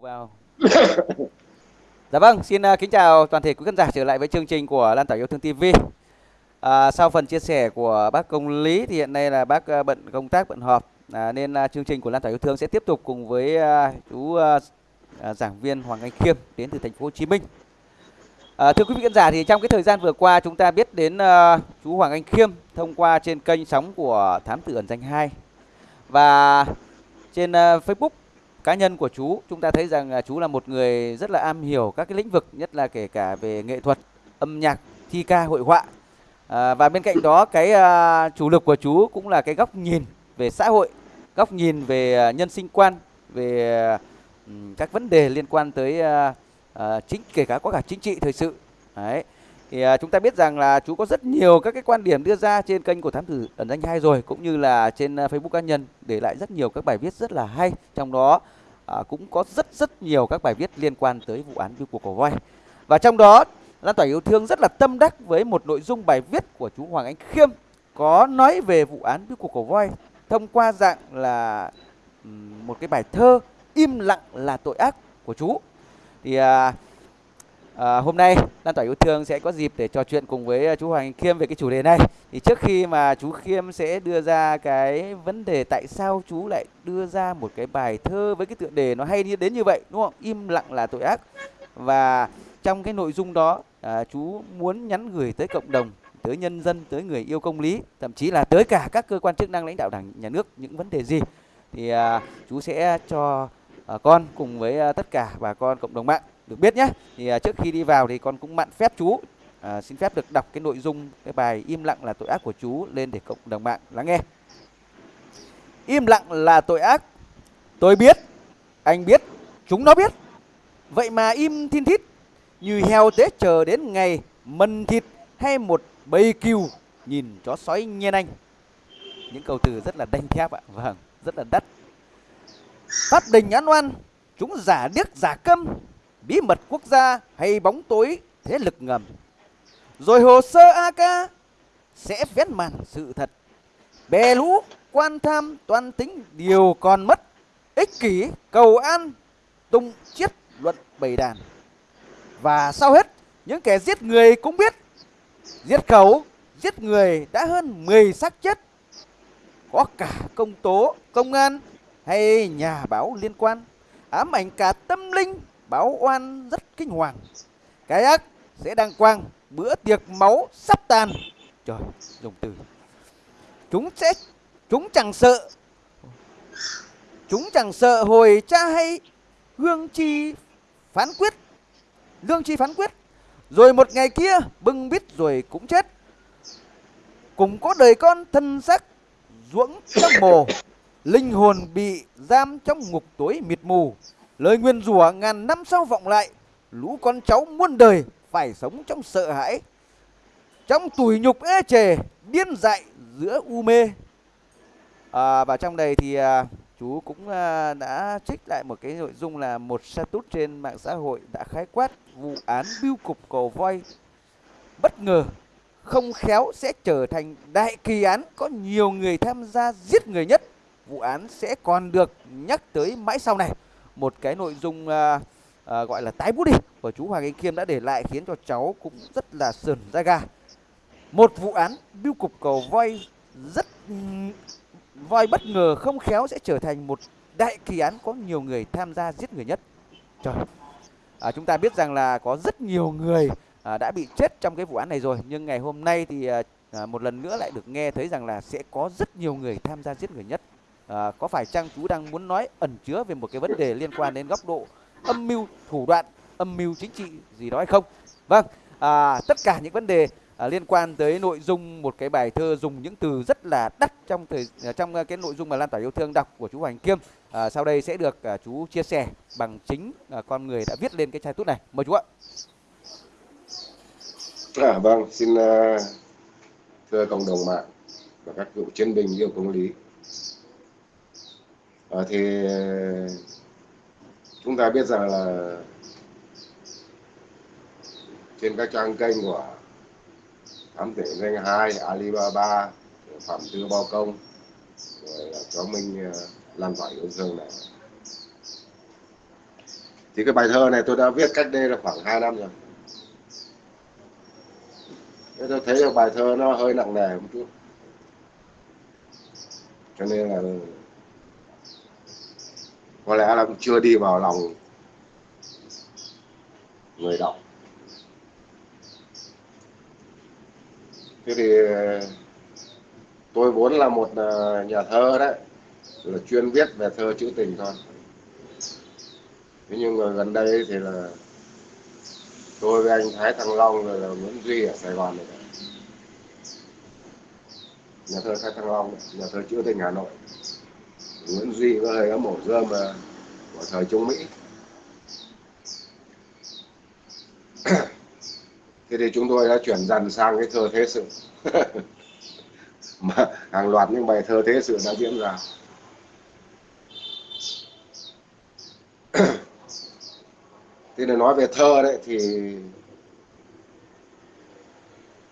vào. Dạ vâng xin uh, kính chào toàn thể quý khán giả trở lại với chương trình của lan tỏa yêu thương tv à, sau phần chia sẻ của bác công lý thì hiện nay là bác uh, bận công tác bận họp. À, nên uh, chương trình của lan tỏa yêu thương sẽ tiếp tục cùng với uh, chú uh, uh, giảng viên hoàng anh khiêm đến từ thành phố hồ chí minh. À, thưa quý vị khán giả thì trong cái thời gian vừa qua chúng ta biết đến uh, chú Hoàng Anh Khiêm thông qua trên kênh sóng của Thám tử ẩn danh 2 và trên uh, Facebook cá nhân của chú chúng ta thấy rằng là chú là một người rất là am hiểu các cái lĩnh vực nhất là kể cả về nghệ thuật âm nhạc thi ca hội họa. À, và bên cạnh đó cái à, chủ lực của chú cũng là cái góc nhìn về xã hội góc nhìn về à, nhân sinh quan về ừ, các vấn đề liên quan tới à, à, chính kể cả có cả chính trị thời sự. Đấy. Thì à, chúng ta biết rằng là chú có rất nhiều các cái quan điểm đưa ra trên kênh của thám tử ẩn danh hai rồi cũng như là trên à, Facebook cá nhân để lại rất nhiều các bài viết rất là hay. Trong đó à, cũng có rất rất nhiều các bài viết liên quan tới vụ án biêu cuộc cổ voi. Và trong đó lan tỏa yêu thương rất là tâm đắc với một nội dung bài viết của chú Hoàng Anh Khiêm có nói về vụ án biêu cuộc cổ voi thông qua dạng là một cái bài thơ im lặng là tội ác của chú. Thì à, à, hôm nay lan tỏa yêu thương sẽ có dịp để trò chuyện cùng với ờ, chú Hoàng Khiêm về cái chủ đề này. Thì trước khi mà chú Khiêm sẽ đưa ra cái vấn đề tại sao chú lại đưa ra một cái bài thơ với cái tựa đề nó hay như đến như vậy đúng không? Im lặng là tội ác. Và trong cái nội dung đó à, chú muốn nhắn gửi tới cộng đồng tới nhân dân tới người yêu công lý thậm chí là tới cả các cơ quan chức năng lãnh đạo đảng nhà nước những vấn đề gì. Thì à, chú sẽ cho à, con cùng với à, tất cả bà con cộng đồng mạng được biết nhé. Thì à, trước khi đi vào thì con cũng mặn phép chú. À, xin phép được đọc cái nội dung cái bài im lặng là tội ác của chú lên để cộng đồng mạng lắng nghe. Im lặng là tội ác. Tôi biết anh biết chúng nó biết. Vậy mà im thiên thít như heo tế chờ đến ngày mần thịt hay một bầy cừu nhìn chó sói nhen anh. Những câu từ rất là đanh thép ạ. Vâng rất là đắt. Phát đình ăn oan, chúng giả điếc giả câm, bí mật quốc gia hay bóng tối thế lực ngầm. Rồi hồ sơ AK sẽ vén màn sự thật. Bè lũ, quan tham, toan tính điều còn mất. Ích kỷ, cầu an, tung chiết luận bầy đàn. Và sau hết, những kẻ giết người cũng biết. Giết khẩu, giết người đã hơn 10 xác chết. Có cả công tố, công an, hay nhà báo liên quan ám ảnh cả tâm linh báo oan rất kinh hoàng. Cái ác sẽ đăng quang, bữa tiệc máu sắp tàn. Trời, dùng từ. Chúng sẽ, chúng chẳng sợ. Chúng chẳng sợ hồi cha hay hương chi phán quyết. Lương chi phán quyết. Rồi một ngày kia, bưng bít rồi cũng chết. Cùng có đời con thân xác ruỗng trong mồ, linh hồn bị giam trong ngục tối mịt mù lời nguyên rủa ngàn năm sau vọng lại lũ con cháu muôn đời phải sống trong sợ hãi trong tủi nhục ê chề điên dại giữa u mê. À, và trong đây thì à, chú cũng à, đã trích lại một cái nội dung là một status trên mạng xã hội đã khái quát vụ án biêu cục cầu voi. Bất ngờ không khéo sẽ trở thành đại kỳ án có nhiều người tham gia giết người nhất. Vụ án sẽ còn được nhắc tới mãi sau này một cái nội dung à, à, gọi là tái bút đi của chú Hoàng Anh Khiêm đã để lại khiến cho cháu cũng rất là sườn da gà một vụ án biêu cục cầu voi rất voi bất ngờ không khéo sẽ trở thành một đại kỳ án có nhiều người tham gia giết người nhất. Trời à, chúng ta biết rằng là có rất nhiều người à, đã bị chết trong cái vụ án này rồi nhưng ngày hôm nay thì à, à một lần nữa lại được nghe thấy rằng là sẽ có rất nhiều người tham gia giết người nhất à, có phải chăng chú đang muốn nói ẩn chứa về một cái vấn đề liên quan đến góc độ âm mưu thủ đoạn âm mưu chính trị gì đó hay không? Vâng à, tất cả những vấn đề à, liên quan tới nội dung một cái bài thơ dùng những từ rất là đắt trong thời à, trong à, cái nội dung mà lan tỏa yêu thương đọc của chú Hoàng Kiêm. À, sau đây sẽ được à, chú chia sẻ bằng chính à, con người đã viết lên cái chai tút này. Mời chú ạ. À, vâng xin uh, thưa cộng đồng mạng và các cựu chiến binh yêu công lý à, thì chúng ta biết rằng là trên các trang kênh của thám tử danh hai alibaba phạm tư bao công rồi là chó minh ờ, lan tỏa yêu thương này. Thì cái bài thơ này tôi đã viết cách đây là khoảng 2 năm rồi. Thế tôi thấy là bài thơ nó hơi nặng nề một chút. Cho nên là có lẽ là cũng chưa đi vào lòng người đọc. Thế thì, tôi vốn là một ờ, nhà thơ đấy, là chuyên viết về thơ trữ tình thôi. Thế nhưng mà gần đây thì là tôi với anh Thái Thăng Long rồi là Nguyễn Duy ở Sài Gòn này nhà thơ Thái Thăng Long, nhà thơ trữ tình Hà Nội. Nguyễn Duy có hơi ấm ổ dơm mà của thời Trung Mỹ. Thế thì chúng tôi đã chuyển dần sang cái thơ thế sự. Mà hàng loạt những bài thơ thế sự đã diễn ra. Thế để nói về thơ đấy thì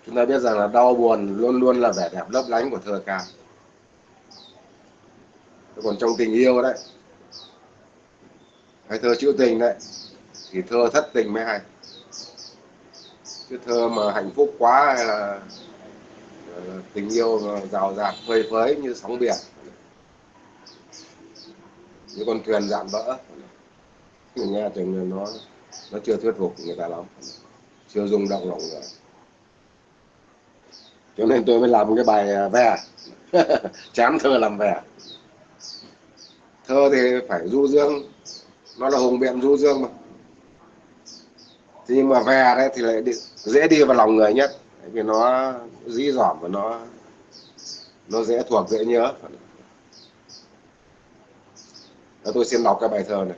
chúng ta biết rằng là đau buồn luôn luôn là vẻ đẹp lấp lánh của thơ ca còn trong tình yêu đấy hay thơ trữ tình đấy thì thơ thất tình mới hay. Chứ thơ mà hạnh phúc quá hay là ờ, tình yêu rào rạt phơi phới như sóng biển. Như con thuyền dạn vỡ mình nghe chừng nó nó chưa thuyết phục người ta lắm chưa rung động lòng người. Cho nên tôi mới làm cái bài à, về, vè chán thơ làm vè thơ thì phải du dương. Nó là hùng biện du dương mà. Thế nhưng mà về đấy thì lại đi, dễ đi vào lòng người nhất. Vì nó dí dỏm và nó nó dễ thuộc dễ nhớ. Đó, tôi xin đọc cái bài thơ này.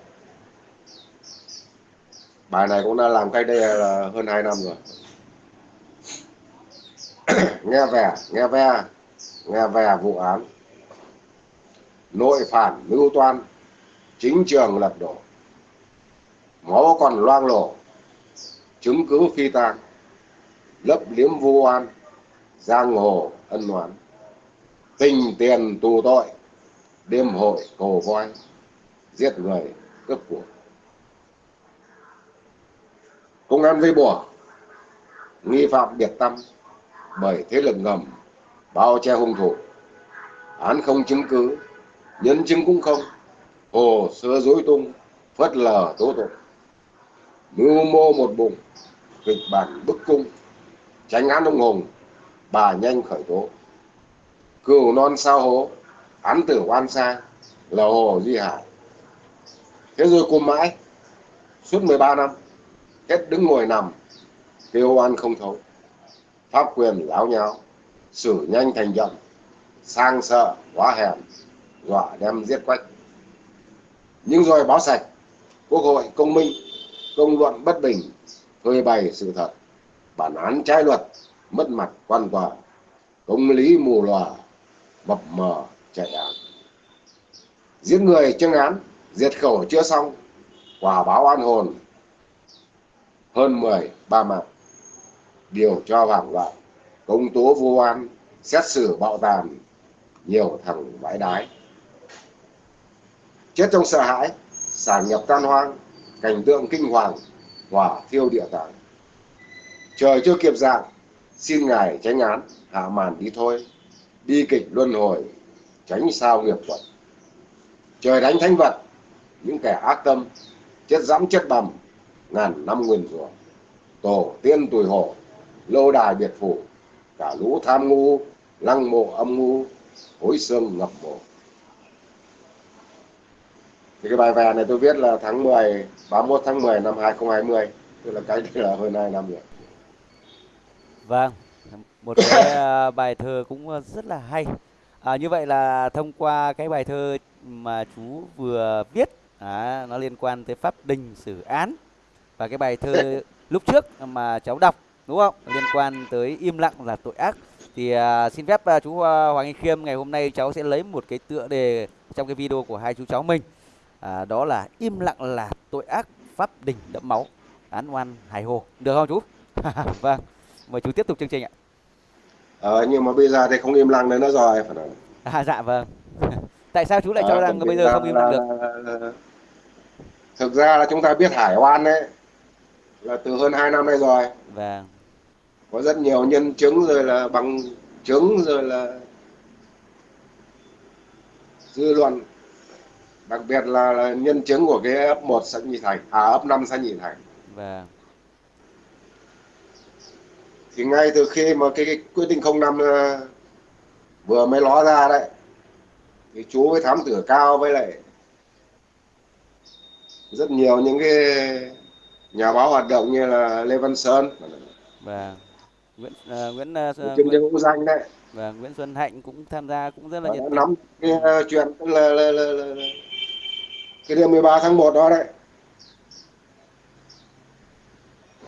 Bài này cũng đã làm cách đây là hơn 2 năm rồi. Nghe vẻ nghe ve nghe về vụ án nội phản mưu toan, chính trường lật đổ. Máu còn loang lổ, chứng cứ phi tang, lấp liếm vu oan, giang hồ ân oán. Tình tiền tù tội, đêm hội cổ voi, giết người cướp của. Công an vây bùa, nghi phạm biệt tâm, bởi thế lực ngầm, bao che hung thủ. Án không chứng cứ nhân chứng cũng không. Hồ sơ dối tung phớt lờ tố tụng. Mưu mô một bụng, kịch bản bức cung. Tránh án ông hùng, bà nhanh khởi tố. Cừu non sao hố, án tử oan xa là hồ duy hải. Thế rồi cùng mãi, suốt 13 năm hết đứng ngồi nằm, kêu oan không thấu. Pháp quyền láo nháo, xử nhanh thành chậm sang sợ quá hèn dọa đem giết quách. Nhưng rồi báo sạch, quốc hội công minh, công luận bất bình, phơi bày sự thật, bản án trái luật, mất mặt quan quả công lý mù lòa, mập mờ chạy án. Giết người chưa án diệt khẩu chưa xong, quả báo an hồn. Hơn mười, ba mạng. Điều cho hoảng loạn công tố vô oan, xét xử bạo tàn, nhiều thằng vãi đái chết trong sợ hãi sản nhập tan hoang, cảnh tượng kinh hoàng, hỏa thiêu địa tạng trời chưa kịp dạng, xin ngài tránh án, hạ màn đi thôi. Đi kịch luân hồi, tránh sao nghiệp quật trời đánh thánh vật, những kẻ ác tâm, chết dẫm chết bầm, ngàn năm nguyên rủa. Tổ tiên tuổi hổ, lâu đài biệt phủ, cả lũ tham ngu, lăng mộ âm ngu, hối xương ngập mộ thì cái bài vè này tôi viết là tháng 10 31 tháng 10 năm 2020 tức là đây là hơn 2 năm rồi Vâng, một cái à, bài thơ cũng à, rất là hay. À, như vậy là thông qua cái bài thơ mà chú vừa viết, à, nó liên quan tới pháp đình xử án và cái bài thơ lúc trước mà cháu đọc đúng không? Liên quan tới im lặng là tội ác. Thì à, xin phép à, chú à, Hoàng Anh Khiêm ngày hôm nay cháu sẽ lấy một cái tựa đề trong cái video của hai chú cháu mình. À, đó là im lặng là tội ác, pháp đình đẫm máu, án oan hài hồ. Được không chú? vâng. Mời chú tiếp tục chương trình ạ. ờ, nhưng mà bây giờ thì không im lặng nữa nó rồi phải nói À dạ vâng. Tại sao chú lại cho Ờ, rằng bây giờ không im lặng được? là- thực ra là chúng ta biết hải oan đấy là từ hơn 2 năm nay rồi vâng có rất nhiều nhân chứng rồi là bằng chứng rồi là dư luận đặc biệt là, là nhân chứng của cái ấp 1 xã Nhị Thành à ấp 5 xã Nhị Thành. Vâng. Thì ngay từ khi mà cái, cái quyết định 05 uh, vừa mới ló ra đấy thì chú với thám tử cao với lại rất nhiều những cái nhà báo hoạt động như là Lê Văn Sơn. Vâng. Nguyễn uh, Nguyễn uh, Nguyễn, Nguyễn, Nguyễn danh đấy. Và Nguyễn Xuân Hạnh cũng tham gia cũng rất là Và nhiệt tình. nắm cái uh, chuyện là, là, là, là, là cái đêm 13 tháng 1 đó đấy.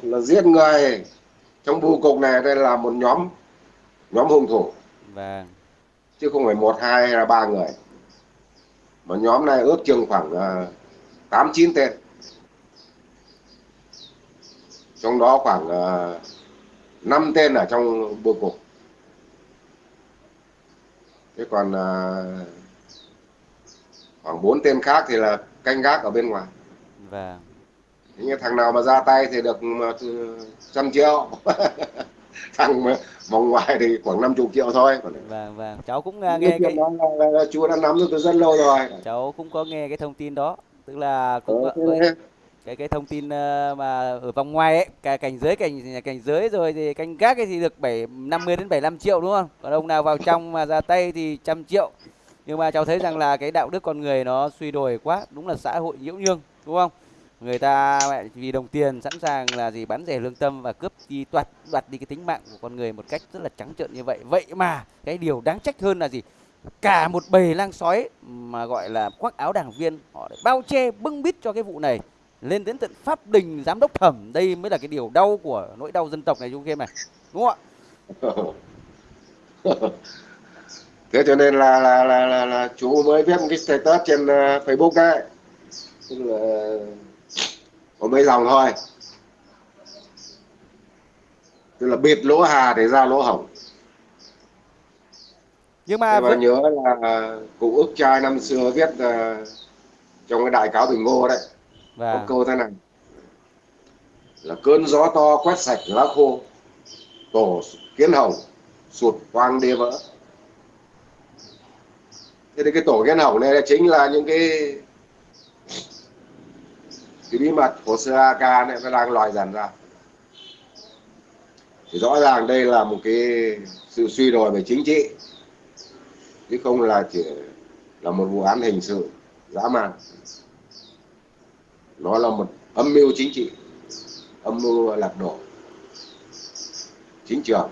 Là giết người trong bưu cục này đây là một nhóm nhóm hung thủ. Vâng. Chứ không phải một hai hay là ba người. Mà nhóm này ước chừng khoảng tám chín tên. Trong đó khoảng uh, 5 tên ở trong bưu cục. Thế còn uh, khoảng 4 tên khác thì là canh gác ở bên ngoài. Vâng. Thế như thằng nào mà ra tay thì được trăm triệu. Thằng mà vòng ngoài thì khoảng 50 triệu thôi. Vâng vâng. Cháu cũng uh, nghe cái đó là, là, là chúa đã nắm được từ rất lâu rồi. Cháu cũng có nghe cái thông tin đó. Tức là cũng Ờ, có, thế có cái cái thông tin ờ, mà ở vòng ngoài ấy cả cảnh giới cảnh cảnh giới rồi thì canh gác ấy thì được 7 50 đến 75 triệu đúng không? Còn ông nào vào trong mà ra tay thì trăm triệu. Nhưng mà cháu thấy rằng là cái đạo đức con người nó suy đồi quá, đúng là xã hội nhiễu nhương đúng không? Người ta vì đồng tiền sẵn sàng là gì bán rẻ lương tâm và cướp đi đoạt đoạt đi cái tính mạng của con người một cách rất là trắng trợn như vậy. Vậy mà cái điều đáng trách hơn là gì? Cả một bầy lang sói mà gọi là khoác áo đảng viên họ lại bao che bưng bít cho cái vụ này lên đến tận pháp đình giám đốc thẩm đây mới là cái điều đau của nỗi đau dân tộc này chúng game này đúng không ạ thế cho nên là là, là là là chú mới viết một cái status trên uh, Facebook đấy. Tức là có mấy dòng thôi. Tức là bịt lỗ hà để ra lỗ hổng. Nhưng mà và nhớ là cụ ức trai năm xưa viết uh, trong cái đại cáo bình ngô đấy. Và có câu thế này. Là cơn gió to quét sạch lá khô tổ kiến hồng sụt toang đê vỡ thế thì cái tổ kiến hỏng này là chính là những cái cái bí mật của sơ AK này nó đang lòi dần ra. Thì rõ ràng đây là một cái sự suy đồi về chính trị chứ không là chỉ là một vụ án hình sự dã man. Nó là một âm mưu chính trị âm mưu lật đổ chính trường.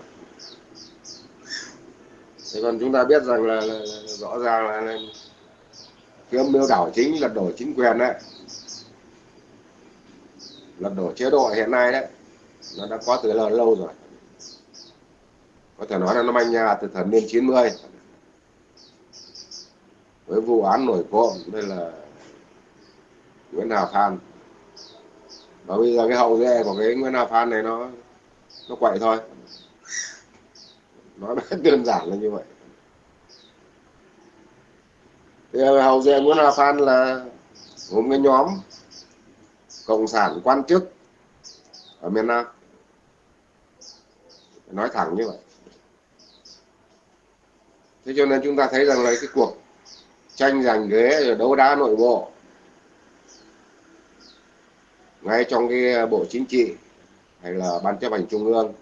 Thế còn chúng ta biết rằng là, là, là rõ ràng là, cái âm mưu đảo chính lật đổ chính quyền đấy. Lật đổ chế độ hiện nay đấy nó đã có từ lâu lâu rồi. Có thể nói là nó manh nhà từ thập niên 90 với vụ án nổi cộm đây là Nguyễn Hà Phan. Và bây giờ cái hậu duệ của cái Nguyễn Hà Phan này nó nó quậy thôi. Nói rất đơn giản là như vậy thì hậu duệ Nguyễn hòa Phan là một cái nhóm cộng sản quan chức ở miền Nam. Nói thẳng như vậy. Thế cho nên chúng ta thấy rằng là cái cuộc tranh giành ghế rồi đấu đá nội bộ, ngay trong cái bộ chính trị hay là ban chấp hành trung ương,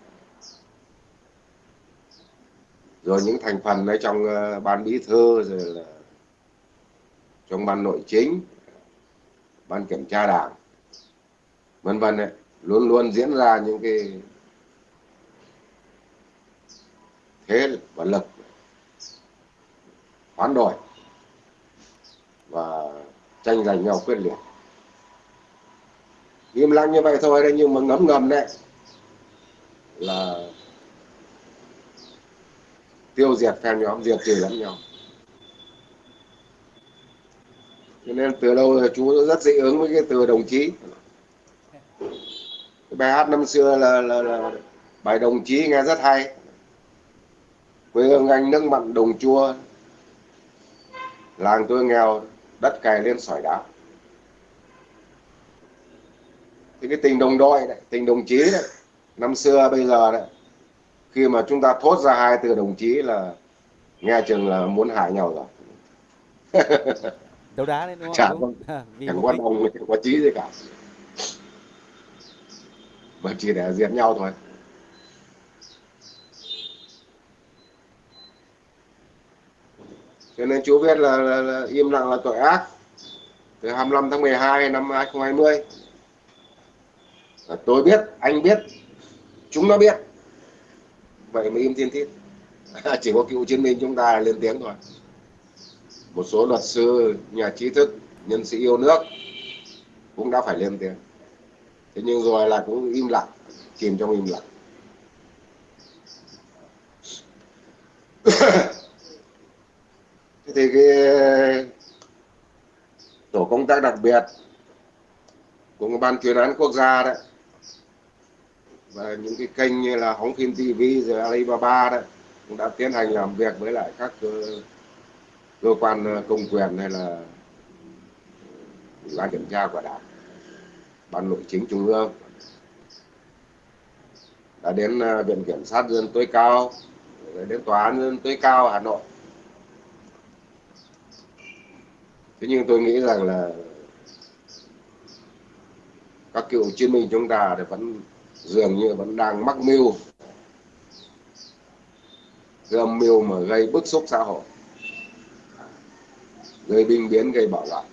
rồi những thành phần ở trong ờ, ban bí thư, rồi là trong ban nội chính, ban kiểm tra đảng, vân vân ấy luôn luôn diễn ra những cái thế và lực hoán đổi và tranh giành nhau quyết liệt. Im lặng như vậy thôi đấy, nhưng mà ngấm ngầm đấy là tiêu diệt phe nhóm, diệt trừ lẫn nhau. Cho nên từ lâu là chú rất dị ứng với cái từ đồng chí. Cái bài hát năm xưa là, là, là bài đồng chí nghe rất hay. Quê hương anh nước mặn đồng chua làng tôi nghèo đất cày lên sỏi đá. Thì cái tình đồng đội này, tình đồng chí đấy năm xưa bây giờ đấy khi mà chúng ta thốt ra hai từ đồng chí là nghe chừng là muốn hại nhau rồi. đấu đá đấy đúng không? Chả đúng. có vì chẳng đích. đồng chẳng có chí gì cả. Mà chỉ để diệt nhau thôi. Cho nên chú biết là, là, là im lặng là tội ác. Từ 25 tháng 12 năm 2020 là tôi biết anh biết chúng nó biết. Vậy mà im thiên thiết chỉ có cựu chiến binh chúng ta lên tiếng thôi một số luật sư, nhà trí thức, nhân sĩ yêu nước cũng đã phải lên tiếng. Thế nhưng rồi là cũng im lặng, chìm trong im lặng. Thế thì cái uh, tổ công tác đặc biệt của ban chuyên án quốc gia đấy, và những cái kênh như là hóng phim TV rồi Alibaba đấy, cũng đã tiến hành làm việc với lại các uh, cơ, quan ờ, công quyền hay là ủy ban kiểm tra của đảng ban nội chính trung ương. Đã đến ờ, viện kiểm sát dân tối cao đến tòa án dân tối cao hà nội. Thế nhưng tôi nghĩ rằng là các cựu chiến binh chúng ta thì vẫn dường như vẫn đang mắc mưu gầm mưu mà gây bức xúc xã hội gây binh biến gây bạo loạn.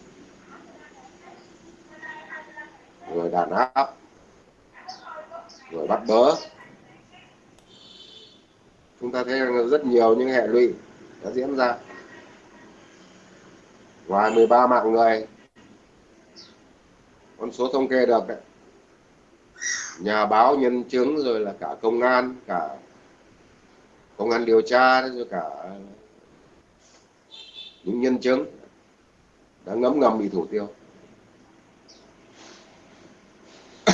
Rồi đàn áp. Rồi bắt bớ. Chúng ta thấy rằng rất nhiều những hệ lụy đã diễn ra. Ngoài 13 mạng người, con số thống kê được đấy. Nhà báo, nhân chứng, rồi là cả công an, cả công an điều tra, rồi cả những nhân chứng đã ngấm ngầm bị thủ tiêu.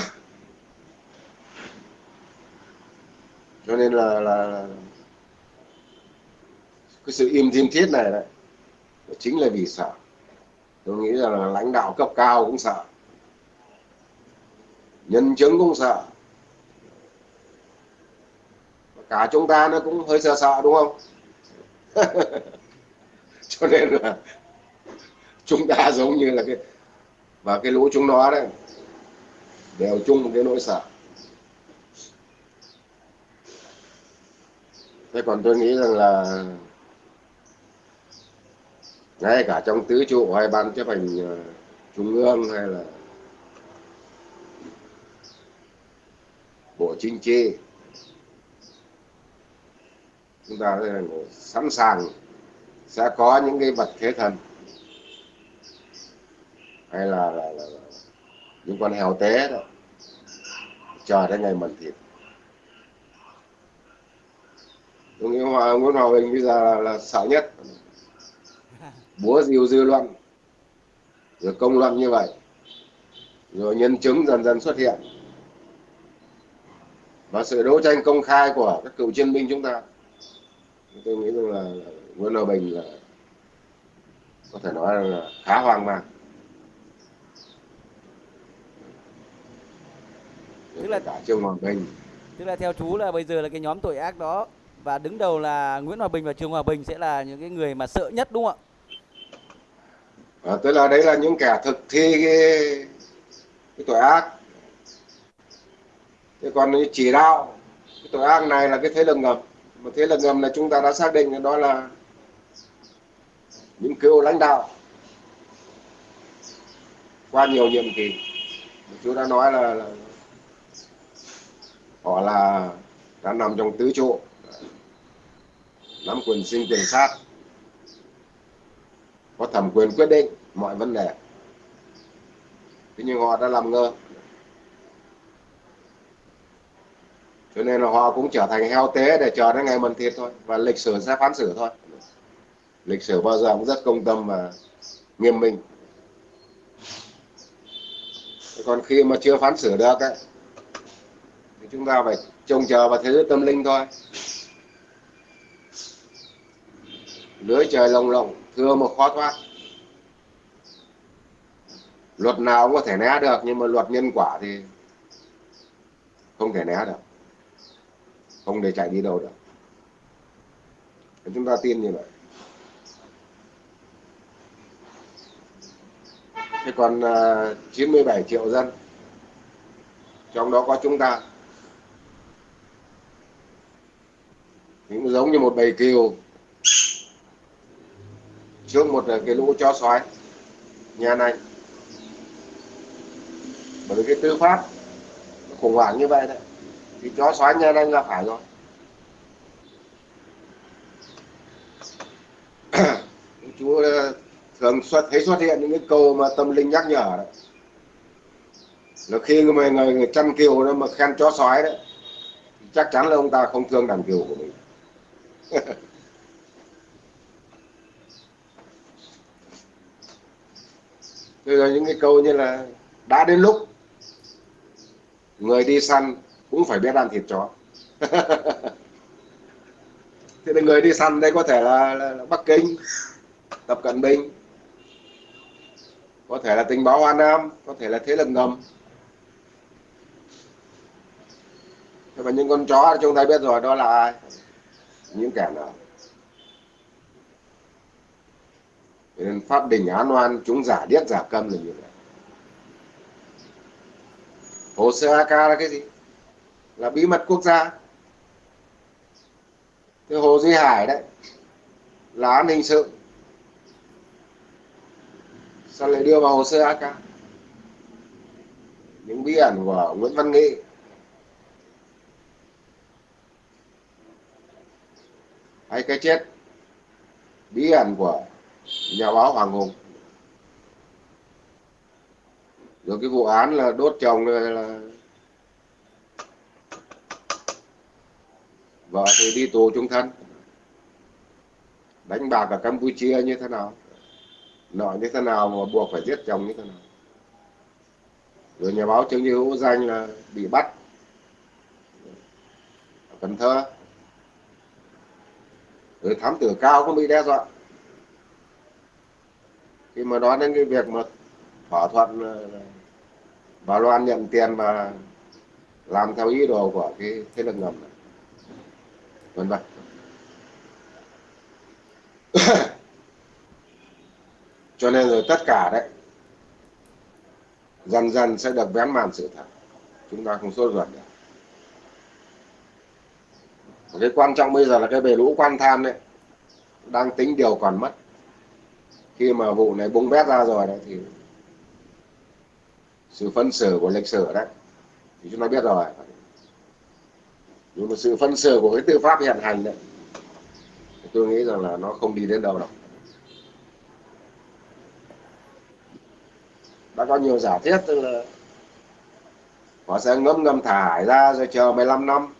Cho nên là, là, là cái sự im thiên thiết này đấy chính là vì sợ. Tôi nghĩ rằng là lãnh đạo cấp cao cũng sợ nhân chứng cũng sợ. Cả chúng ta nó cũng hơi sợ sợ đúng không? Cho nên là chúng ta giống như là cái, và cái lũ chúng nó đấy, đều chung một cái nỗi sợ. Thế còn tôi nghĩ rằng là ngay cả trong tứ trụ hay ban chấp hành ờ, trung ương hay là bộ chính trị, chúng ta sẵn sàng sẽ có những cái vật thế thần hay là, là, là, là những con heo té đó. Chờ đến ngày mần thịt. Tôi nghĩ Hòa, Nguyễn Hòa Bình bây giờ là, là sợ nhất. Búa rìu dư luận. Rồi công luận như vậy. Rồi nhân chứng dần dần xuất hiện. Và sự đấu tranh công khai của các cựu chiến binh chúng ta. Tôi nghĩ rằng là Nguyễn Hòa Bình là có thể nói là khá hoang mang. Tức là- cả Trương Hòa Bình. Tức là theo chú là bây giờ là cái nhóm tội ác đó và đứng đầu là Nguyễn Hòa Bình và Trường Hòa Bình sẽ là những cái người mà sợ nhất đúng không ạ? À, tức là đấy là những kẻ thực thi cái, cái tội ác. Thế còn cái chỉ đạo cái tội ác này là cái thế lực ngầm. Mà thế lực ngầm là chúng ta đã xác định đó là những cựu lãnh đạo qua nhiều nhiệm kỳ. Chú đã nói là, là họ là đã nằm trong tứ trụ. Nắm quyền sinh quyền sát. Có thẩm quyền quyết định mọi vấn đề. Thế nhưng họ đã làm ngơ. Cho nên là họ cũng trở thành heo tế để chờ đến ngày mần thịt thôi. Và lịch sử sẽ phán xử thôi. Lịch sử bao giờ cũng rất công tâm và nghiêm minh. Còn khi mà chưa phán xử được ấy, chúng ta phải trông chờ vào thế giới tâm linh thôi. Lưới trời lồng lộng thưa một khó thoát. Luật nào cũng có thể né được nhưng mà luật nhân quả thì không thể né được. Không để chạy đi đâu được. Chúng ta tin như vậy. Thế còn à, uh, 97 triệu dân trong đó có chúng ta. Cũng giống như một bầy kiều. Trước một ờ, cái lũ chó sói. Nhà này. Bởi vì cái tư pháp nó khủng hoảng như vậy đấy. Thì chó sói nhà này là phải rồi. Chú ờ, thường xuất thấy xuất hiện những cái câu mà tâm linh nhắc nhở đấy. Là khi người, người, người chăn kiều nó mà khen chó sói đấy chắc chắn là ông ta không thương đàn kiều của mình. rồi những cái câu như là đã đến lúc người đi săn cũng phải biết ăn thịt chó. Thì là người đi săn đây có thể là, là, là Bắc Kinh Tập Cận Bình có thể là tình báo An Nam có thể là thế lực ngầm. Và mà những con chó chúng ta biết rồi đó là ai? Những kẻ nào? Nên pháp đình án oan, chúng giả điếc giả câm là như vậy. Hồ sơ AK là cái gì? Là bí mật quốc gia. Cái hồ duy hải đấy, là án hình sự. Sao lại đưa vào hồ sơ AK những bí ẩn của Nguyễn Văn Nghị. Hay cái chết. Bí ẩn của nhà báo Hoàng Hùng. Rồi cái vụ án là đốt chồng là vợ thì đi tù trung thân. Đánh bạc ở Campuchia như thế nào? Nợ như thế nào mà buộc phải giết chồng như thế nào? Rồi nhà báo Trương Như Hữu danh là bị bắt. Ở Cần Thơ rồi thám tử cao cũng bị đe dọa. Khi mà nói đến cái việc mà thỏa thuận ờ, bà Loan nhận tiền mà làm theo ý đồ của cái thế lực ngầm này. Vân vân. Cho nên rồi tất cả đấy, dần dần sẽ được vén màn sự thật. Chúng ta không sốt ruột được cái quan trọng bây giờ là cái bể lũ quan tham đấy, đang tính điều còn mất. Khi mà vụ này bung bét ra rồi đấy thì sự phân xử của lịch sử đấy, thì chúng ta biết rồi. Nhưng mà sự phân xử của cái tư pháp hiện hành đấy tôi nghĩ rằng là nó không đi đến đâu đâu. Đã có nhiều giả thiết, tức là họ sẽ ngâm ngâm thải ra rồi chờ 15 năm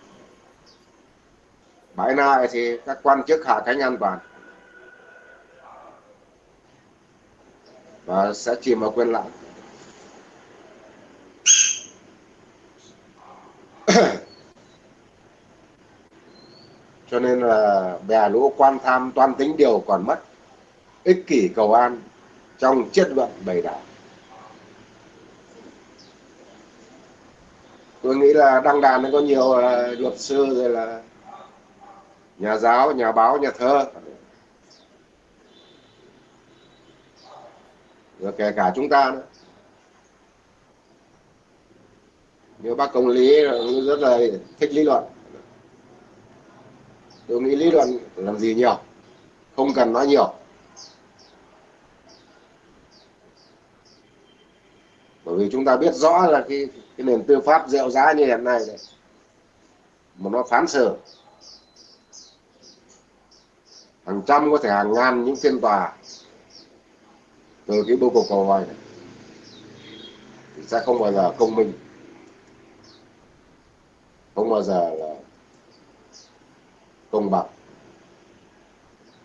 bãi nại thì các quan chức hạ cánh an toàn và sẽ chìm vào quên lãng cho nên là bè lũ quan tham toan tính điều còn mất, ích kỷ cầu an trong chất luận bày đạo tôi nghĩ là đăng đàn nó có nhiều à, luật sư rồi là nhà giáo nhà báo nhà thơ. Rồi kể cả chúng ta nữa. Như bác công lý rất là thích lý luận. Tôi nghĩ lý luận làm gì nhiều không cần nói nhiều. Bởi vì chúng ta biết rõ là cái, cái nền tư pháp rượu giá như hiện nay này mà nó phán xử hàng trăm có thể hàng ngàn những phiên tòa từ cái bưu cục cầu vòi này, thì sẽ không bao giờ công minh, không bao giờ là công bằng,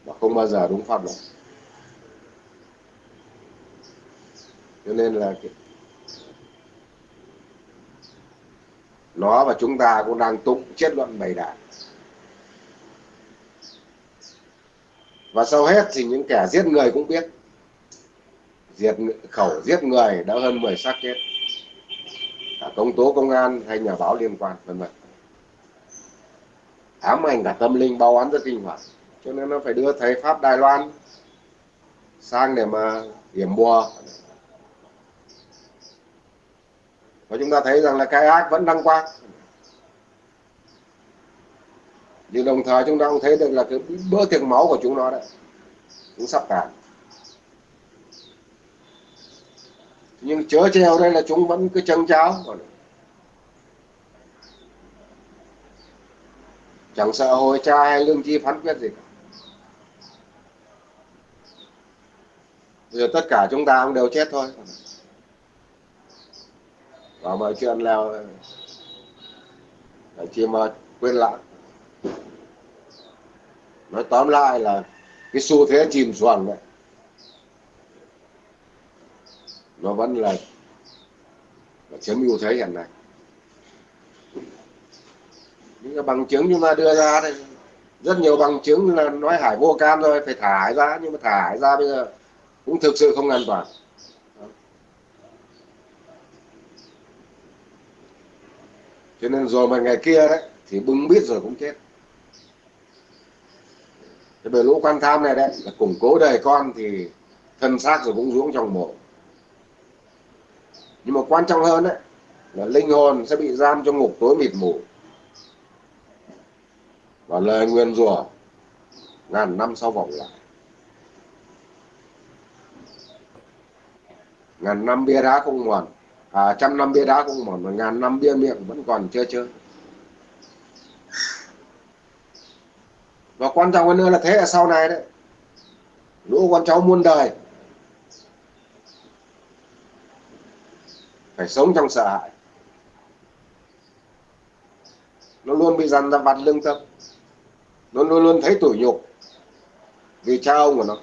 và không bao giờ đúng pháp luật. Cho nên là nó và chúng ta cũng đang tụng chết luận bày đảng. Và sau hết thì những kẻ giết người cũng biết. Diệt khẩu giết người đã hơn 10 xác chết. Cả công tố công an hay nhà báo liên quan, vân vân. Ám ảnh cả tâm linh, báo án rất kinh hoàng. Cho nên nó phải đưa thầy pháp đài loan sang để mà hiểm bùa. Và chúng ta thấy rằng là cái ác vẫn đăng quang. Nhưng đồng thời chúng ta cũng thấy được là cái bữa tiệc máu của chúng nó đấy cũng sắp cạn. nhưng chớ treo đây là chúng vẫn cứ chân cháo chẳng sợ hồi cha hay lương chi phán quyết gì cả. Bây giờ tất cả chúng ta cũng đều chết thôi và mọi chuyện là chỉ mà quên lãng nói tóm lại là cái xu thế chìm xuồng đấy nó vẫn là, là chiếm ưu thế hiện nay. Những cái bằng chứng chúng ta đưa ra đây rất nhiều bằng chứng là nói hải vô can rồi phải thả hải ra nhưng mà thả hải ra bây giờ cũng thực sự không an toàn. Cho nên rồi mà ngày kia đấy thì bưng biết rồi cũng chết cái bờ lũ quan tham này đấy là củng cố đời con thì thân xác rồi cũng xuống trong mộ. Nhưng mà quan trọng hơn đấy là linh hồn sẽ bị giam trong ngục tối mịt mù. Và lời nguyên rủa ngàn năm sau vòng lại. Ngàn năm bia đá không mòn à, trăm năm bia đá không mòn mà ngàn năm bia miệng vẫn còn chưa chơi và quan trọng hơn nữa là thế là sau này đấy. Lũ con cháu muôn đời phải sống trong sợ hãi. Nó luôn bị dằn ra vặt lương tâm. Nó luôn luôn thấy tủi nhục vì cha ông của nó.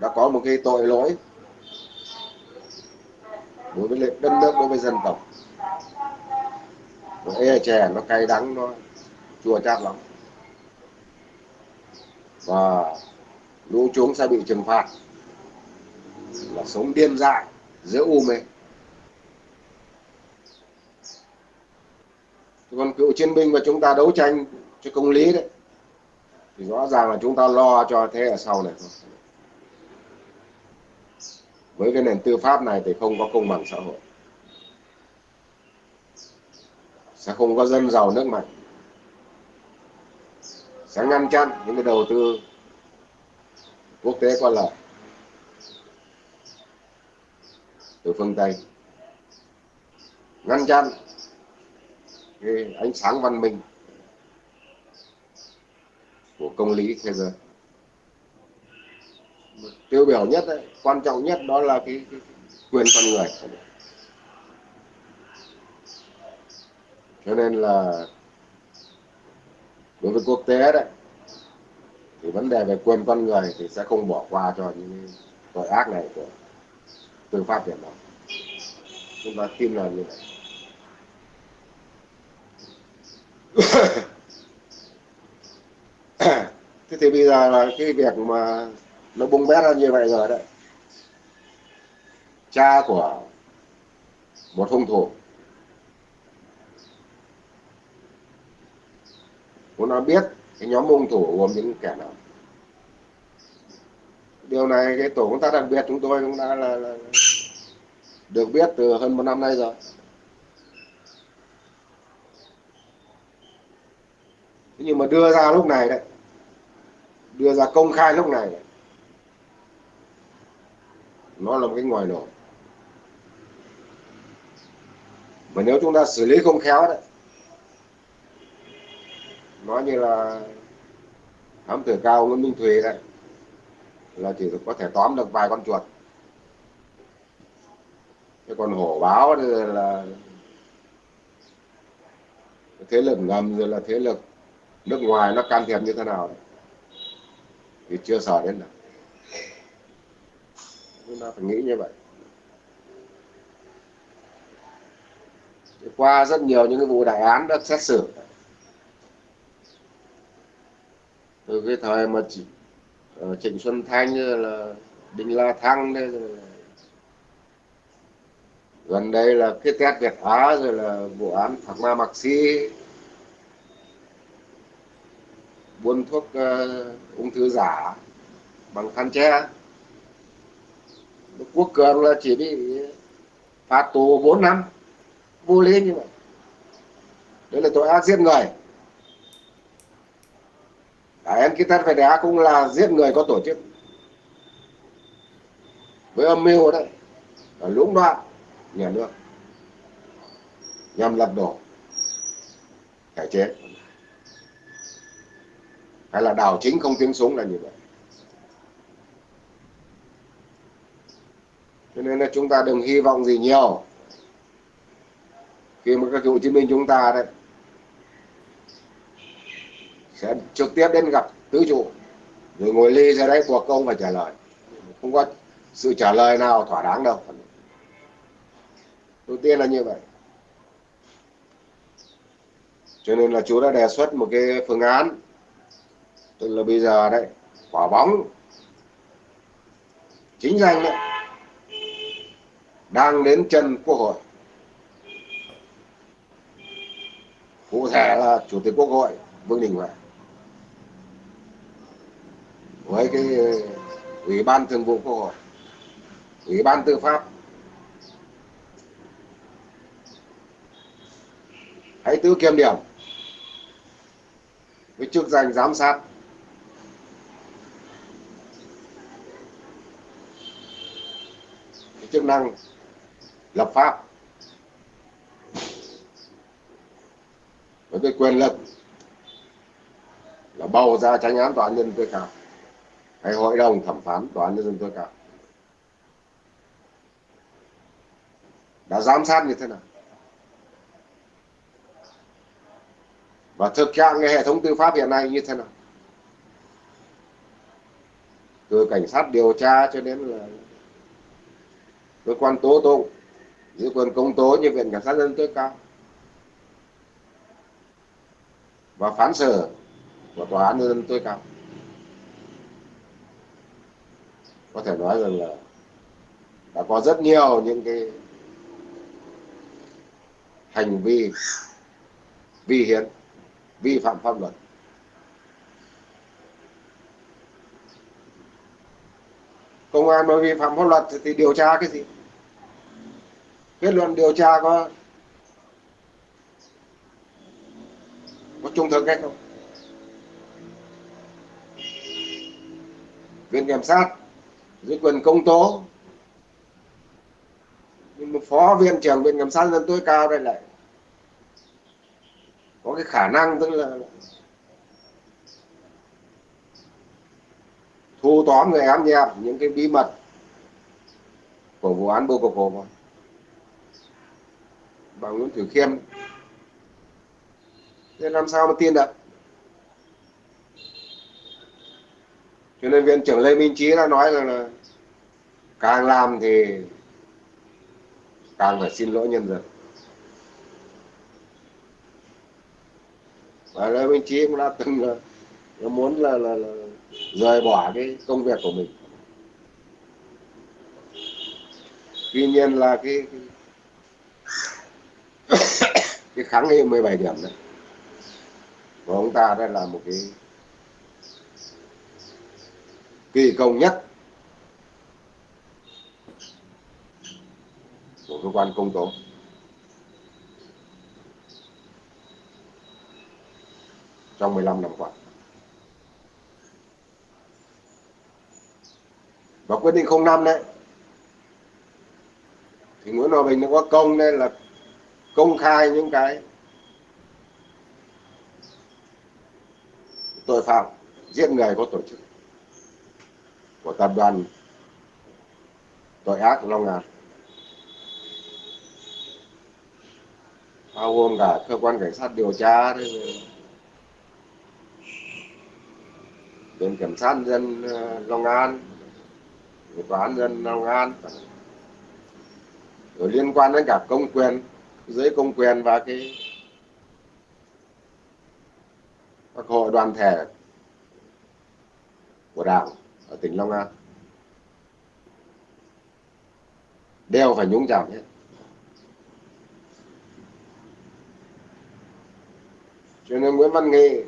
Đã có một cái tội lỗi đối với đất nước, đối với dân tộc nó e chè nó cay đắng, nó chua chát lắm. Và lũ chúng sẽ bị trừng phạt là sống điên dại giữa u mê. Còn cựu chiến binh mà chúng ta đấu tranh cho công lý đấy, thì rõ ràng là chúng ta lo cho thế ở sau này thôi. Với cái nền tư pháp này thì không có công bằng xã hội. Sẽ không có dân giàu nước mạnh. Sẽ ngăn chặn những cái đầu tư quốc tế có lợi từ phương Tây. Ngăn chặn cái ánh sáng văn minh của công lý thế giới. Tiêu biểu nhất đấy, quan trọng nhất đó là cái, cái, cái quyền con người. Cho nên là đối với quốc tế đấy, thì vấn đề về quyền con người thì sẽ không bỏ qua cho những tội ác này của tư pháp Việt Nam. Chúng ta tin là như vậy. Thế thì bây giờ là cái việc mà nó bung bét ra như vậy rồi đấy. Cha của một hung thủ cũng đã biết cái nhóm hung thủ gồm những kẻ nào. Điều này cái tổ công tác đặc biệt chúng tôi cũng đã là, là được biết từ hơn một năm nay rồi. Nhưng mà đưa ra lúc này đấy đưa ra công khai lúc này đấy, nó là một cái ngoài nổ mà nếu chúng ta xử lý không khéo đấy nói như là thám tử cao nguyễn minh thùy đấy, là chỉ có thể tóm được vài con chuột. Cái còn hổ báo thì là thế lực ngầm rồi là thế lực nước ngoài nó can thiệp như thế nào đấy, thì chưa sợ đến đâu chúng ta phải nghĩ như vậy. Qua rất nhiều những cái vụ đại án đã xét xử. Từ cái thời mà chỉ, uh, ờ, Trịnh Xuân Thanh là Đinh La Thăng đây rồi gần đây là cái test Việt Á rồi là vụ án Thạc Ma Mạc Si buôn thuốc uh, ung thư giả bằng khăn che quốc cường là chỉ bị phạt tù 4 năm vô lý như vậy. Đấy là tội ác giết người. Đấy, em cái test cũng là giết người có tổ chức. Với âm mưu đấy là lũng đoạn nhà nước nhằm lật đổ cải chế. Hay là đảo chính không tiếng súng là như vậy. Cho nên là chúng ta đừng hy vọng gì nhiều. Khi mà các cựu chiến binh chúng ta đấy sẽ trực tiếp đến gặp tứ trụ rồi ngồi ly ra đấy, cuộc công và trả lời. Không có sự trả lời nào thỏa đáng đâu. Đầu tiên là như vậy. Cho nên là chú đã đề xuất một cái phương án. Tức là bây giờ đấy, quả bóng. Chính danh đấy, đang đến chân quốc hội. Cụ thể là chủ tịch quốc hội vương đình huệ với cái ờ, ủy ban thường vụ quốc hội, ủy ban tư pháp. Hãy tự kiểm điểm với chức danh giám sát. Với chức năng lập pháp. Với cái quyền lực là bầu ra tranh án tòa án nhân tối cao hay hội đồng thẩm phán tòa án nhân dân tối cao. Đã giám sát như thế nào? Và thực trạng cái hệ thống tư pháp hiện nay như thế nào? Từ cảnh sát điều tra cho đến là cơ quan tố tụng, giữ quyền công tố như viện cảnh sát nhân tối cao, và phán xử của tòa án nhân dân tối cao. Có thể nói rằng là đã có rất nhiều những cái hành vi vi hiến, vi phạm pháp luật. Công an mà vi phạm pháp luật thì điều tra cái gì? Kết luận điều tra có có trung thực hay không? Viện kiểm sát dưới quyền công tố. Nhưng mà phó viện trưởng viện kiểm sát nhân tối cao đây lại có cái khả năng tức là thu tóm người ám nhẹp những cái bí mật của vụ án bô cục hồ bà Nguyễn Thử Khiêm. Thế làm sao mà tin được? Cho nên viện trưởng Lê Minh Trí đã nói rằng là càng làm thì càng phải xin lỗi nhân dân. Và Lê Minh Trí cũng đã từng là, là muốn là, là, là rời bỏ cái công việc của mình. Tuy nhiên là cái, cái cái kháng nghị 17 điểm đấy của ông ta đây là một cái kỳ công nhất. Của cơ quan công tố. Trong 15 năm qua. Và quyết định 05 đấy. Thì Nguyễn Hòa Bình nó có công nên là công khai những cái tội phạm, giết người có tổ chức của tập đoàn tội ác Long An à. bao gồm cả cơ quan cảnh sát điều tra viện kiểm sát dân ờ, Long An. Tòa án dân Long An. Rồi liên quan đến cả công quyền, dưới công quyền và cái các hội đoàn thể của đảng ở tỉnh Long An. Đeo phải nhúng rào nhé. Cho nên Nguyễn Văn Nghị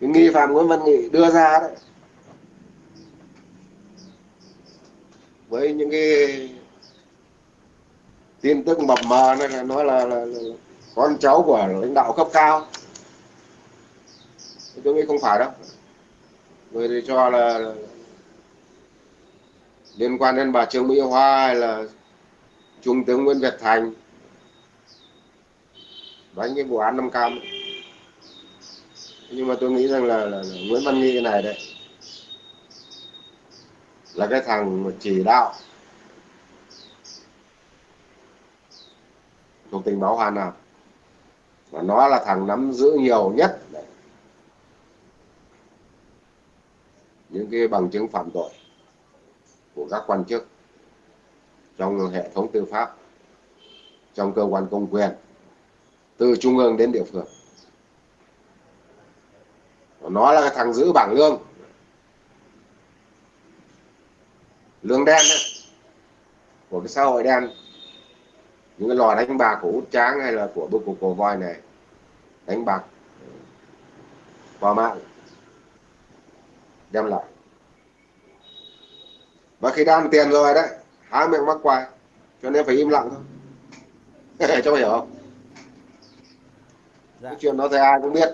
cái nghi phạm Nguyễn Văn Nghị đưa ra đấy. Với những cái tin tức mập mờ này là nói là, là, là con cháu của lãnh đạo cấp cao. Tôi nghĩ không phải đâu người thì cho là, liên quan đến bà Trương Mỹ Hoa hay là Trung tướng Nguyễn Việt Thành. Đánh cái vụ án năm cam. Nhưng mà tôi nghĩ rằng là, là, là Nguyễn Văn Nghị này đấy là cái thằng chỉ đạo thuộc tình báo Hà Nam. Và nó là thằng nắm giữ nhiều nhất đấy. Những cái bằng chứng phạm tội của các quan chức trong hệ thống tư pháp trong cơ quan công quyền từ trung ương đến địa phương. Nó là cái thằng giữ bảng lương. Lương đen ấy, của cái xã hội đen. Những cái lò đánh bạc của út tráng hay là của bưu cục cổ voi này đánh bạc qua mạng đem lại. Và khi đan tiền rồi đấy há miệng mắc quài cho nên phải im lặng thôi. Cho hiểu không? Dạ. cái chuyện đó thì ai cũng biết.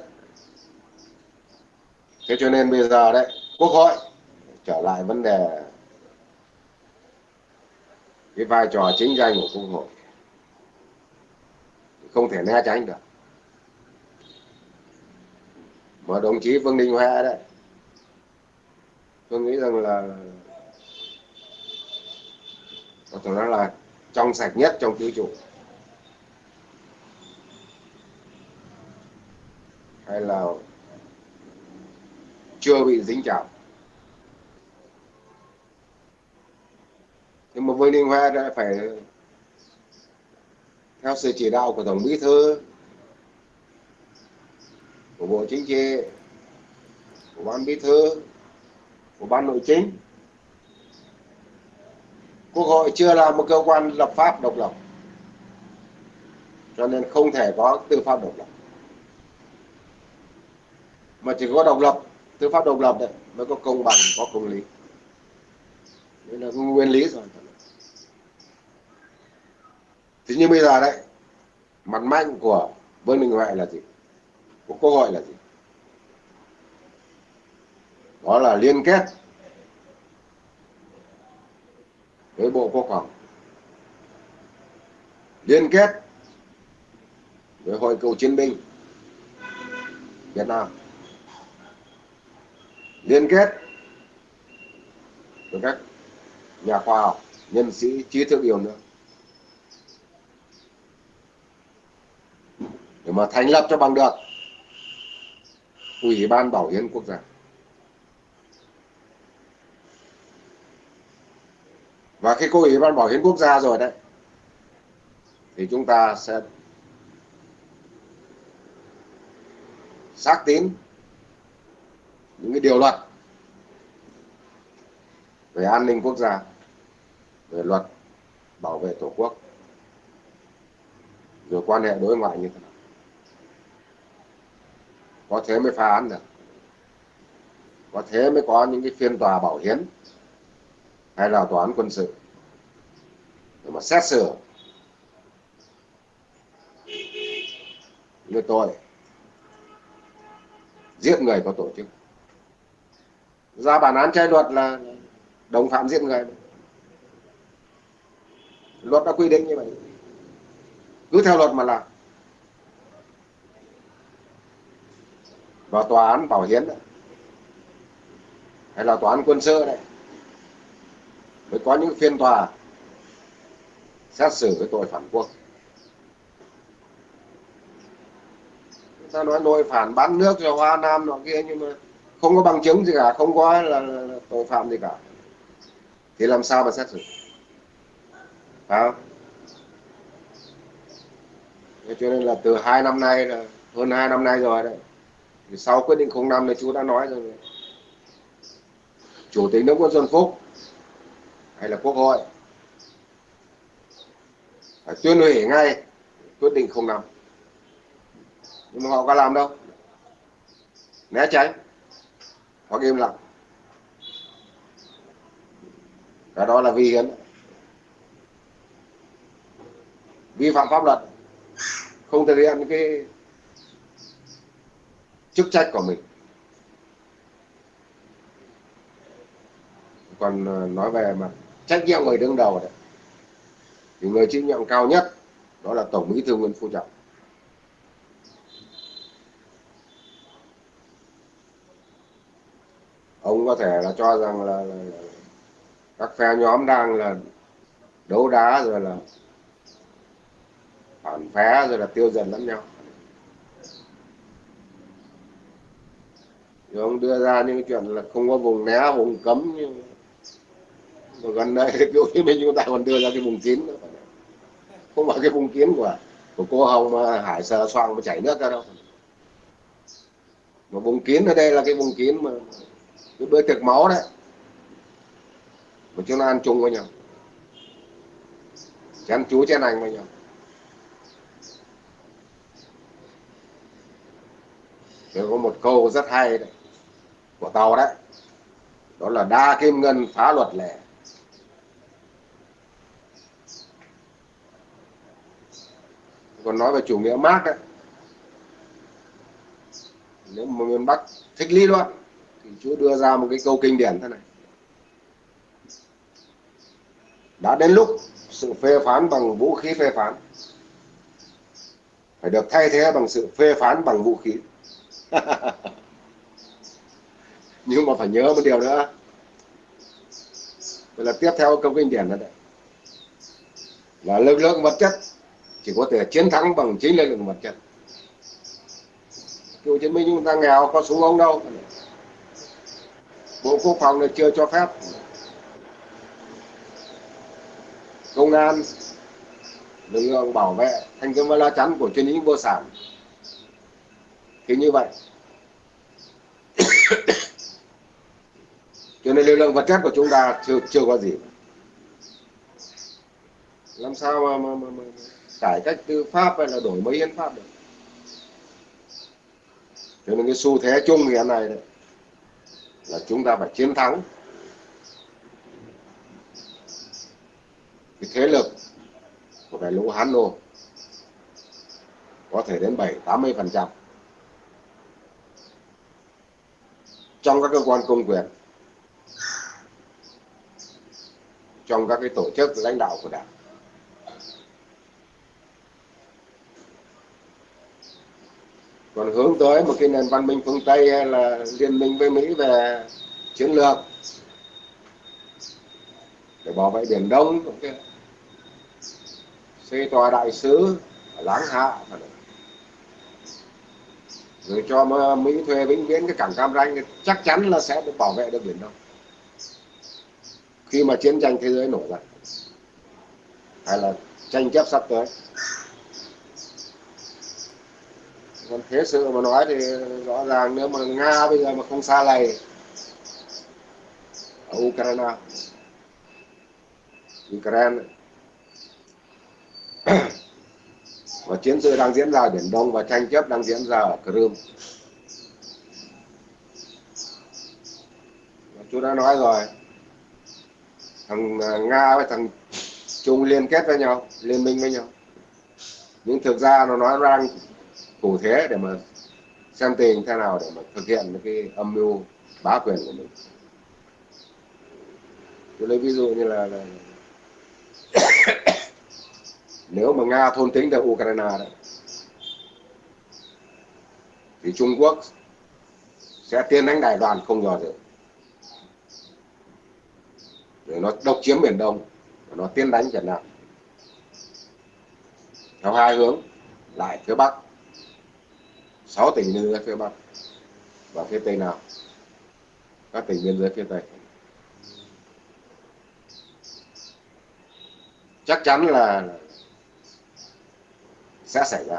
Thế cho nên bây giờ đấy quốc hội trở lại vấn đề cái vai trò chính danh của quốc hội. Không thể né tránh được. Mà đồng chí Vương Đình Huệ đấy tôi nghĩ rằng là có thể nói là trong sạch nhất trong tứ trụ. Hay là chưa bị dính chảo nhưng mà với liên hoa đã phải theo sự chỉ đạo của Tổng Bí Thư, của Bộ Chính trị, của Ban Bí Thư của Ban Nội chính. Quốc hội chưa là một cơ quan lập pháp độc lập, cho nên không thể có tư pháp độc lập. Mà chỉ có độc lập, tư pháp độc lập đấy, mới có công bằng, có công lý. Đây là nguyên lý rồi. Thì như bây giờ đấy, mặt mạnh của vương đình huệ là gì? Của quốc hội là gì? Đó là liên kết với bộ quốc phòng. Liên kết với hội cựu chiến binh việt nam. Liên kết với các nhà khoa học, nhân sĩ, trí thức yêu nữa để mà thành lập cho bằng được ủy ban bảo hiến quốc gia. Và khi có ủy ban bảo hiến quốc gia rồi đấy. Thì chúng ta sẽ xác tín những cái điều luật về an ninh quốc gia, về luật bảo vệ tổ quốc, rồi quan hệ đối ngoại như thế nào. Có thế mới phá án được. Có thế mới có những cái phiên tòa bảo hiến hay là tòa án quân sự. Để mà xét xử người tội giết người có tổ chức. Ra bản án trái luật là đồng phạm giết người. Luật đã quy định như vậy. Cứ theo luật mà làm. Và tòa án bảo hiến đấy. Hay là tòa án quân sự đấy mới có những phiên tòa xét xử cái tội phản quốc. Ta nói nội phản bán nước cho hoa nam nọ kia nhưng mà không có bằng chứng gì cả không có là, là, là tội phạm gì cả. Thì làm sao mà xét xử? Phải không? Thế cho nên là từ hai năm nay là hơn hai năm nay rồi đấy. Thì sau quyết định 05 này chú đã nói rồi. Chủ tịch nước Nguyễn Xuân Phúc hay là quốc hội. Phải tuyên hủy ngay, quyết định 05 nhưng mà họ có làm đâu. Né tránh. Hoặc im lặng. Cái đó là vi hiến. Vi phạm pháp luật. Không thực hiện cái chức trách của mình. Còn ờ, nói về mặt trách nhiệm người đứng đầu đấy. Thì người chịu nhiệm cao nhất đó là tổng bí thư nguyễn phú trọng. Ông có thể là cho rằng là, là, là các phe nhóm đang là đấu đá rồi là phản phé rồi là tiêu diệt lẫn nhau. Rồi ông đưa ra những chuyện là không có vùng né vùng cấm nhưng mà gần đây cái Hồ Chí Minh chúng ta còn đưa ra cái vùng kín nữa. Không phải cái vùng kín của của cô Hồng mà Hải sờ xoang mà chảy nước ra đâu. Mà vùng kín ở đây là cái vùng kín mà cái bữa tiệc máu đấy. Mà chúng ta ăn chung với nhau. Chén chú chén anh với nhau. Rồi có một câu rất hay đấy, của tàu đấy. Đó là đa kim ngân phá luật lệ còn nói về chủ nghĩa Marx đấy nếu mà miền Bắc thích lý luận, thì Chúa đưa ra một cái câu kinh điển thế này. Đã đến lúc sự phê phán bằng vũ khí phê phán, phải được thay thế bằng sự phê phán bằng vũ khí. Nhưng mà phải nhớ một điều nữa. Vậy là tiếp theo câu kinh điển là đấy là lực lượng vật chất chỉ có thể chiến thắng bằng chính lực lượng vật chất cựu chiến binh chúng ta nghèo có súng ống đâu. Bộ Quốc phòng này chưa cho phép. Công an lực lượng bảo vệ thanh kiếm và lá chắn của chuyên lính vô sản. Thì như vậy. Cho nên lực lượng vật chất của chúng ta chưa chưa có gì. Làm sao mà, mà, mà, mà cải cách tư pháp hay là đổi mới hiến pháp được. Cho nên cái xu thế chung hiện nay đấy là chúng ta phải chiến thắng. Cái thế lực của đại lũ Hán Nô có thể đến 7 80 phần trăm. Trong các cơ quan công quyền, trong các cái tổ chức lãnh đạo của đảng. Còn hướng tới một cái nền văn minh phương Tây hay là liên minh với Mỹ về chiến lược. Để bảo vệ biển Đông xây tòa đại sứ ở Láng Hạ rồi cho Mỹ thuê vĩnh viễn cái cảng Cam Ranh chắc chắn là sẽ được bảo vệ được biển Đông. Khi mà chiến tranh thế giới nổ ra hay là tranh chấp sắp tới. Còn thế sự mà nói thì rõ ràng nếu mà nga bây giờ mà không xa lầy, ở ukraine ukraine, và chiến sự đang diễn ra ở biển đông và tranh chấp đang diễn ra ở crimea. Chú đã nói rồi, thằng à, nga với thằng trung liên kết với nhau, liên minh với nhau. Nhưng thực ra nó nói rằng cụ thể để mà xem tình thế nào để mà thực hiện cái âm mưu bá quyền của mình. Tôi lấy ví dụ như là, là nếu mà nga thôn tính được ukraine đấy thì trung quốc sẽ tiên đánh đài đoàn không nhỏ dự để nó độc chiếm biển đông và nó tiến đánh việt nam. Theo hai hướng lại phía bắc. 6 tỉnh biên giới phía Bắc và phía Tây Nam. Các tỉnh biên giới phía Tây. Chắc chắn là sẽ xảy ra.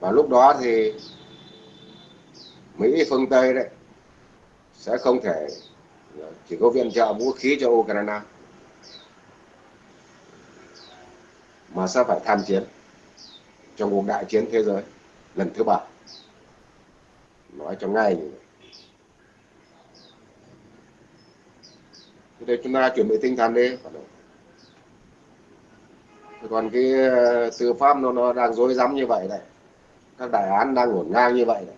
Và lúc đó thì Mỹ, phương Tây đấy sẽ không thể, chỉ có viện trợ vũ khí cho Ukraine, mà sẽ phải tham chiến trong cuộc đại chiến thế giới lần thứ ba. Nói cho ngay. Như vậy thế chúng ta chuẩn bị tinh thần đi. Còn cái ờ, tư pháp nó nó đang rối rắm như vậy này. Các đại án đang ngổn ngang như vậy này.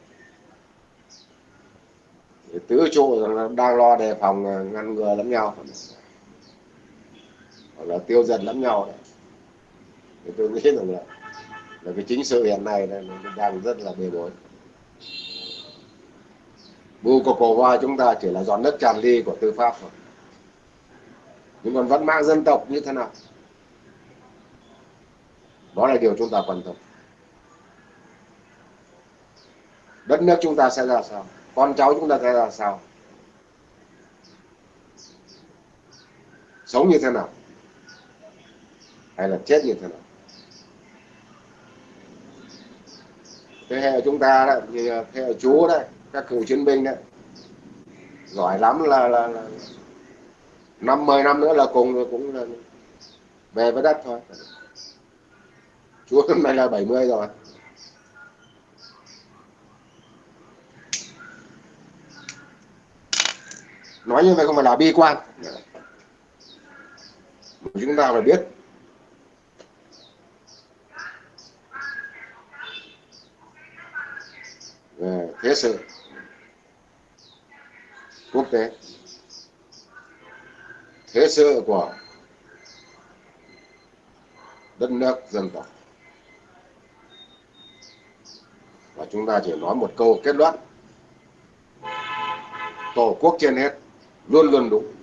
Tứ trụ đang lo đề phòng ờ, ngăn ngừa lẫn nhau. Hoặc là tiêu diệt lẫn nhau này. Thì tôi nghĩ rằng là và cái chính sự hiện nay là đang rất là bề bối. Bu của cổ hoa chúng ta chỉ là giọt nước tràn ly của tư pháp thôi. Nhưng còn vẫn mang dân tộc như thế nào? Đó là điều chúng ta quan tâm. Đất nước chúng ta sẽ ra sao? Con cháu chúng ta sẽ ra sao? Sống như thế nào? Hay là chết như thế nào? Thế hệ chúng ta đấy thì thế hệ chú đấy các cựu chiến binh đấy giỏi lắm là là, là năm mười năm nữa là cùng cũng là về với đất thôi. Chú hôm nay là 70 rồi. Nói như vậy không phải là bi quan. Chúng ta phải biết về thế sự. Quốc tế. Thế sự của đất nước dân tộc. Và chúng ta chỉ nói một câu kết luận. Tổ quốc trên hết luôn luôn đúng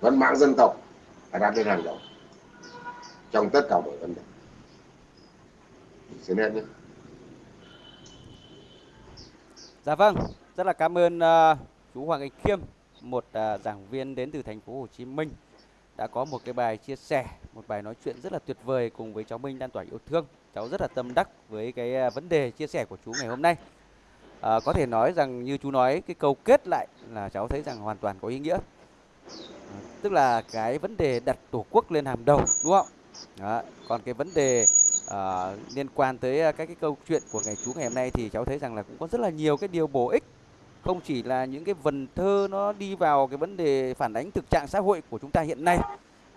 văn mạng dân tộc. Phải đặt lên hàng đầu. Trong tất cả mọi vấn đề xin em nhé. Dạ vâng rất là cảm ơn uh, chú Hoàng Anh Khiêm một uh, giảng viên đến từ thành phố Hồ Chí Minh đã có một cái bài chia sẻ một bài nói chuyện rất là tuyệt vời cùng với cháu Minh lan tỏa yêu thương. Cháu rất là tâm đắc với cái uh, vấn đề chia sẻ của chú ngày hôm nay. À, có thể nói rằng như chú nói cái câu kết lại là cháu thấy rằng hoàn toàn có ý nghĩa. À, tức là cái vấn đề đặt tổ quốc lên hàng đầu đúng không? Đó. còn cái vấn đề uh, liên quan tới ờ, các cái câu chuyện của ngày chú ngày hôm nay thì cháu thấy rằng là cũng có rất là nhiều cái điều bổ ích. Không chỉ là những cái vần thơ nó đi vào cái vấn đề phản ánh thực trạng xã hội của chúng ta hiện nay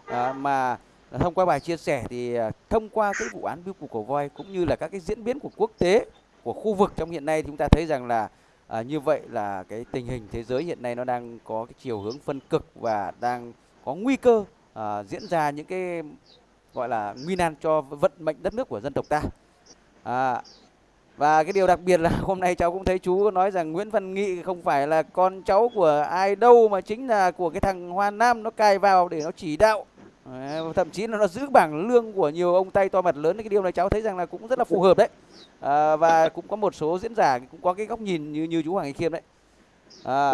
à, mà thông qua bài chia sẻ thì thông qua cái vụ án biêu cục cổ voi cũng như là các cái diễn biến của quốc tế của khu vực trong hiện nay chúng ta thấy rằng là à, như vậy là cái tình hình thế giới hiện nay nó đang có cái chiều hướng phân cực và đang có nguy cơ à, diễn ra những cái gọi là nguy nan cho vận mệnh đất nước của dân tộc ta. À, và cái điều đặc biệt là hôm nay cháu cũng thấy chú nói rằng Nguyễn Văn Nghị không phải là con cháu của ai đâu mà chính là của cái thằng Hoa Nam nó cài vào để nó chỉ đạo. Thậm chí là nó giữ bảng lương của nhiều ông tay to mặt lớn. Cái điều này cháu thấy rằng là cũng rất là phù hợp đấy. À, và cũng có một số diễn giả cũng có cái góc nhìn như như chú Hoàng Anh Khiêm đấy. À,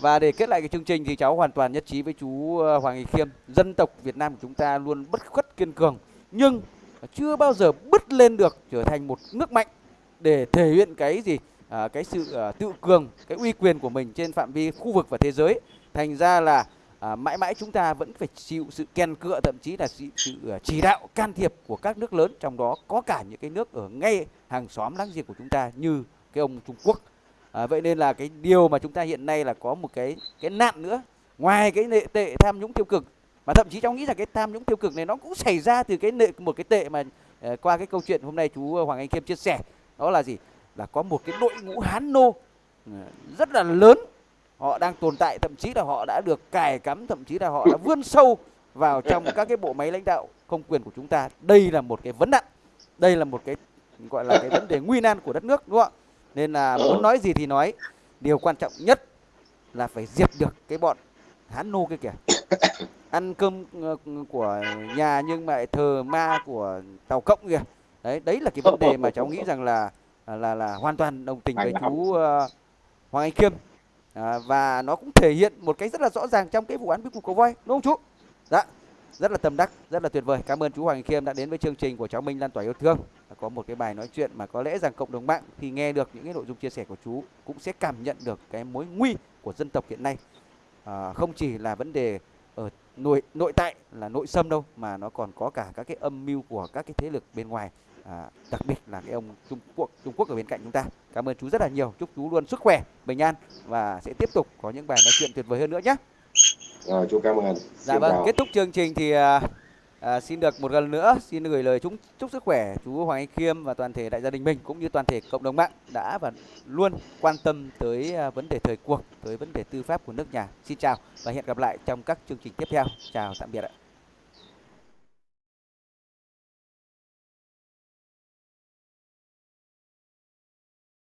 và để kết lại cái chương trình thì cháu hoàn toàn nhất trí với chú ờ, Hoàng Nghị Khiêm. Dân tộc Việt Nam của chúng ta luôn bất khuất kiên cường nhưng chưa bao giờ bứt lên được trở thành một nước mạnh để thể hiện cái gì? À, cái sự à, tự cường cái uy quyền của mình trên phạm vi khu vực và thế giới. Thành ra là à, mãi mãi chúng ta vẫn phải chịu sự kèn cựa thậm chí là sự, sự ờ, chỉ đạo can thiệp của các nước lớn trong đó có cả những cái nước ở ngay hàng xóm láng giềng của chúng ta như cái ông Trung Quốc à, vậy nên là cái điều mà chúng ta hiện nay là có một cái cái nạn nữa. Ngoài cái nệ tệ tham nhũng tiêu cực mà thậm chí cháu nghĩ là cái tham nhũng tiêu cực này nó cũng xảy ra từ cái nệ một cái tệ mà uh, qua cái câu chuyện hôm nay chú ờ, Hoàng Anh Khiêm chia sẻ. Đó là gì? Là có một cái đội ngũ hán nô rất là lớn. Họ đang tồn tại thậm chí là họ đã được cài cắm thậm chí là họ đã vươn sâu vào trong các cái bộ máy lãnh đạo công quyền của chúng ta. Đây là một cái vấn nạn. Đây là một cái gọi là cái vấn đề nguy nan của đất nước đúng không ạ? Nên là muốn nói gì thì nói. Điều quan trọng nhất là phải diệt được cái bọn hán nô kia kìa. Ăn cơm ờ, của nhà nhưng mà thờ ma của tàu cộng kìa. Đấy đấy là cái vấn đề mà cháu nghĩ rằng là là là hoàn toàn đồng tình với chú uh, Hoàng Anh Khiêm à, và nó cũng thể hiện một cái rất là rõ ràng trong cái vụ án bí cục cầu voi đúng không chú? Dạ rất là tâm đắc rất là tuyệt vời. Cảm ơn chú Hoàng Khiêm đã đến với chương trình của cháu Minh lan tỏa yêu thương có một cái bài nói chuyện mà có lẽ rằng cộng đồng mạng thì nghe được những cái nội dung chia sẻ của chú cũng sẽ cảm nhận được cái mối nguy của dân tộc hiện nay. À, không chỉ là vấn đề ở nội nội tại là nội xâm đâu mà nó còn có cả các cái âm mưu của các cái thế lực bên ngoài. À, đặc biệt là cái ông Trung Quốc Trung Quốc ở bên cạnh chúng ta. Cảm ơn chú rất là nhiều. Chúc chú luôn sức khỏe bình an và sẽ tiếp tục có những bài nói chuyện tuyệt vời hơn nữa nhé. Rồi chú cảm ơn. Dạ vâng kết thúc chương trình thì à, xin được một lần nữa xin gửi lời chúc chúc sức khỏe chú Hoàng Anh Khiêm và toàn thể đại gia đình mình cũng như toàn thể cộng đồng mạng đã và luôn quan tâm tới à, vấn đề thời cuộc tới vấn đề tư pháp của nước nhà. Xin chào và hẹn gặp lại trong các chương trình tiếp theo. Chào tạm biệt ạ.